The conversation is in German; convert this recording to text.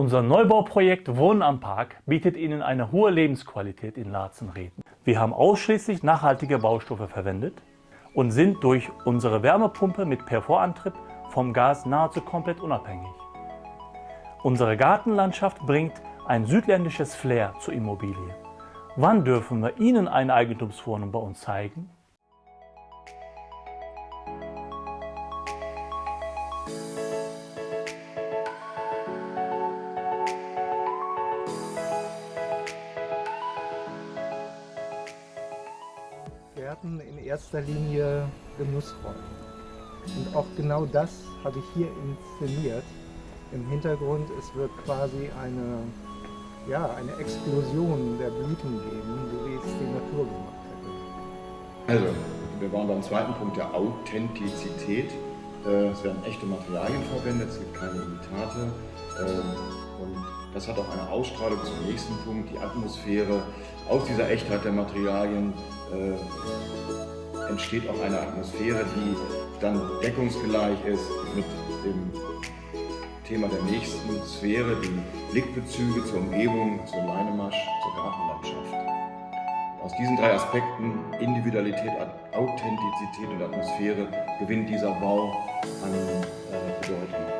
Unser Neubauprojekt Wohnen am Park bietet Ihnen eine hohe Lebensqualität in Latzenreden. Wir haben ausschließlich nachhaltige Baustoffe verwendet und sind durch unsere Wärmepumpe mit Perforantrieb vom Gas nahezu komplett unabhängig. Unsere Gartenlandschaft bringt ein südländisches Flair zur Immobilie. Wann dürfen wir Ihnen eine Eigentumswohnung bei uns zeigen? Gärten in erster Linie Genussräume. Und auch genau das habe ich hier inszeniert. Im Hintergrund, es wird quasi eine, ja, eine Explosion der Blüten geben, so wie es die Natur gemacht hätte. Also, wir waren beim zweiten Punkt der Authentizität. Äh, es werden echte Materialien verwendet, es gibt keine Imitate. Ähm, und das hat auch eine Ausstrahlung zum nächsten Punkt, die Atmosphäre. Aus dieser Echtheit der Materialien äh, entsteht auch eine Atmosphäre, die dann deckungsgleich ist mit dem Thema der nächsten Sphäre, die Blickbezüge zur Umgebung, zur Leinemasch, zur Gartenlandschaft. Aus diesen drei Aspekten, Individualität, Authentizität und Atmosphäre, gewinnt dieser Bau an äh, Bedeutung.